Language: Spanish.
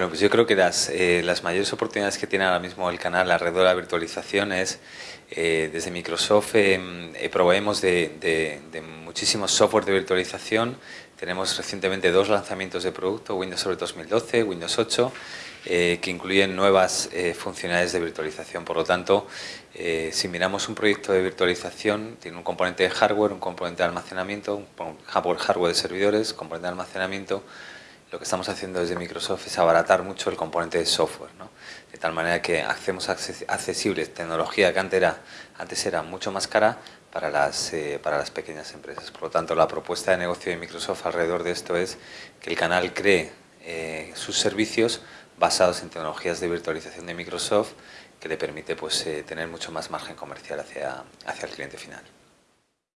Bueno, pues yo creo que las, eh, las mayores oportunidades que tiene ahora mismo el canal alrededor de la virtualización es, eh, desde Microsoft eh, eh, proveemos de, de, de, muchísimos software de virtualización. Tenemos recientemente dos lanzamientos de producto, Windows sobre 2012, Windows 8, eh, que incluyen nuevas eh, funcionalidades de virtualización. Por lo tanto, si miramos un proyecto de virtualización, tiene un componente de hardware, un componente de almacenamiento, un hardware, hardware de servidores, componente de almacenamiento, lo que estamos haciendo desde Microsoft es abaratar mucho el componente de software, ¿no? de tal manera que hacemos accesible tecnología que antes era, antes era mucho más cara para las, eh, para las pequeñas empresas. Por lo tanto, la propuesta de negocio de Microsoft alrededor de esto es que el canal cree eh, sus servicios basados en tecnologías de virtualización de Microsoft que le permite pues, eh, tener mucho más margen comercial hacia, hacia el cliente final.